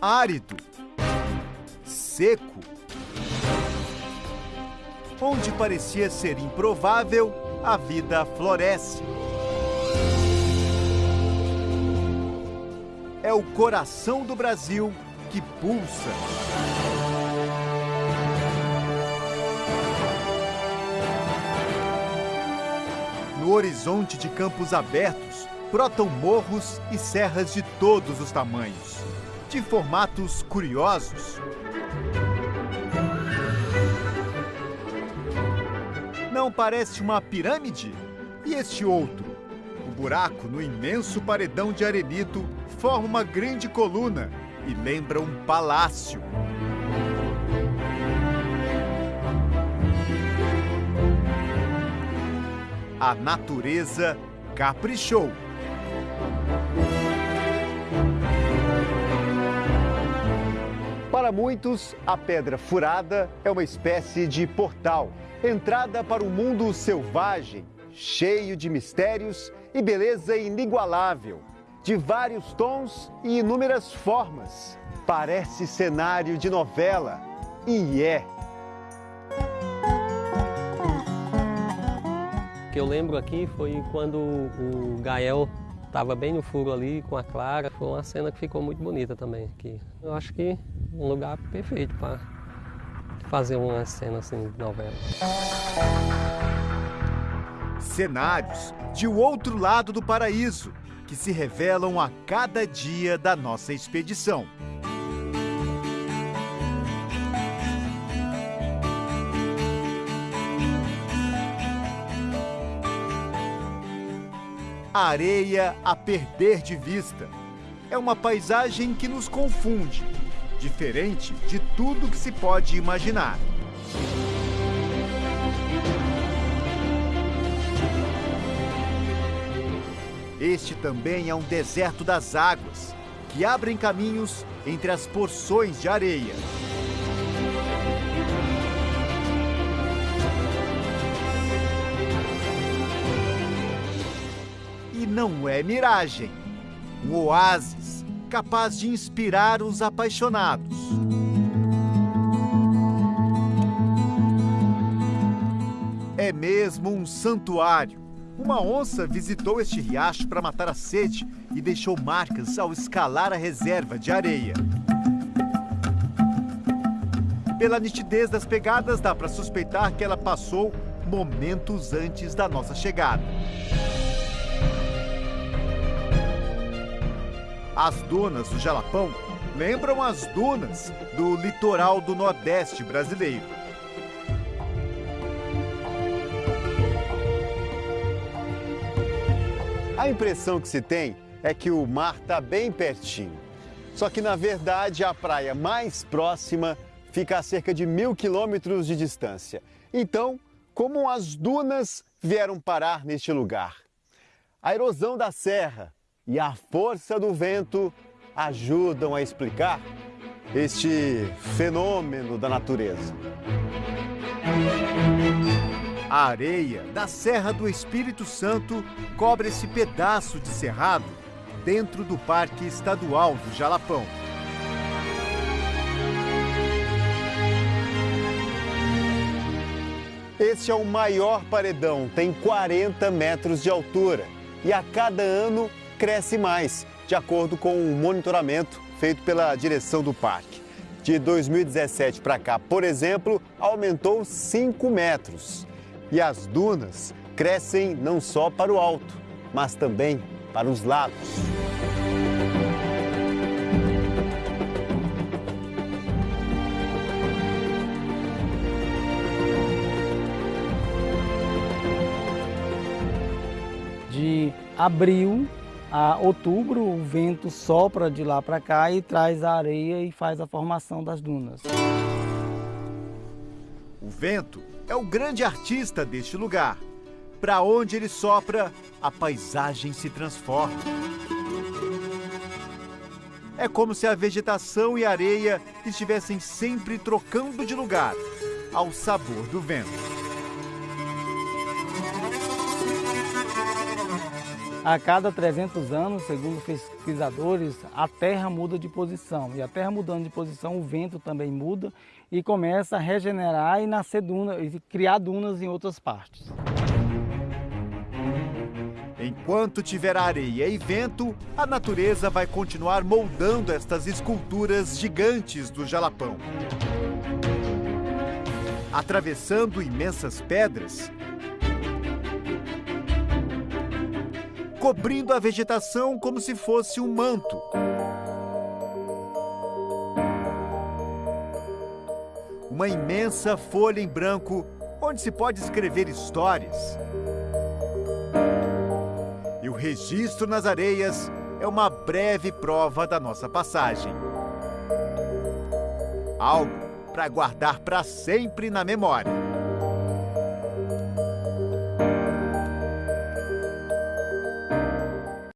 árido, seco. Onde parecia ser improvável, a vida floresce. É o coração do Brasil que pulsa. No horizonte de campos abertos, brotam morros e serras de todos os tamanhos, de formatos curiosos. Não parece uma pirâmide? E este outro? O buraco no imenso paredão de arenito forma uma grande coluna e lembra um palácio. A natureza caprichou. Para muitos, a pedra furada é uma espécie de portal, entrada para um mundo selvagem, cheio de mistérios e beleza inigualável, de vários tons e inúmeras formas. Parece cenário de novela e é. O que eu lembro aqui foi quando o Gael estava bem no furo ali com a Clara. Foi uma cena que ficou muito bonita também aqui. Eu acho que um lugar perfeito para fazer uma cena assim de novela. Cenários de o outro lado do paraíso que se revelam a cada dia da nossa expedição. Areia a perder de vista. É uma paisagem que nos confunde, diferente de tudo que se pode imaginar. Este também é um deserto das águas, que abrem caminhos entre as porções de areia. Não é miragem. Um oásis capaz de inspirar os apaixonados. É mesmo um santuário. Uma onça visitou este riacho para matar a sede e deixou marcas ao escalar a reserva de areia. Pela nitidez das pegadas, dá para suspeitar que ela passou momentos antes da nossa chegada. As dunas do Jalapão lembram as dunas do litoral do Nordeste brasileiro. A impressão que se tem é que o mar está bem pertinho. Só que, na verdade, a praia mais próxima fica a cerca de mil quilômetros de distância. Então, como as dunas vieram parar neste lugar? A erosão da serra e a força do vento ajudam a explicar este fenômeno da natureza. A areia da Serra do Espírito Santo cobre esse pedaço de cerrado dentro do Parque Estadual do Jalapão. Este é o maior paredão, tem 40 metros de altura e a cada ano cresce mais, de acordo com o um monitoramento feito pela direção do parque. De 2017 para cá, por exemplo, aumentou 5 metros. E as dunas crescem não só para o alto, mas também para os lados. De abril a outubro, o vento sopra de lá para cá e traz a areia e faz a formação das dunas. O vento é o grande artista deste lugar. Para onde ele sopra, a paisagem se transforma. É como se a vegetação e a areia estivessem sempre trocando de lugar, ao sabor do vento. A cada 300 anos, segundo pesquisadores, a Terra muda de posição. E a Terra mudando de posição, o vento também muda e começa a regenerar e nascer dunas, e criar dunas em outras partes. Enquanto tiver areia e vento, a natureza vai continuar moldando estas esculturas gigantes do Jalapão. Atravessando imensas pedras, cobrindo a vegetação como se fosse um manto. Uma imensa folha em branco onde se pode escrever histórias. E o registro nas areias é uma breve prova da nossa passagem. Algo para guardar para sempre na memória.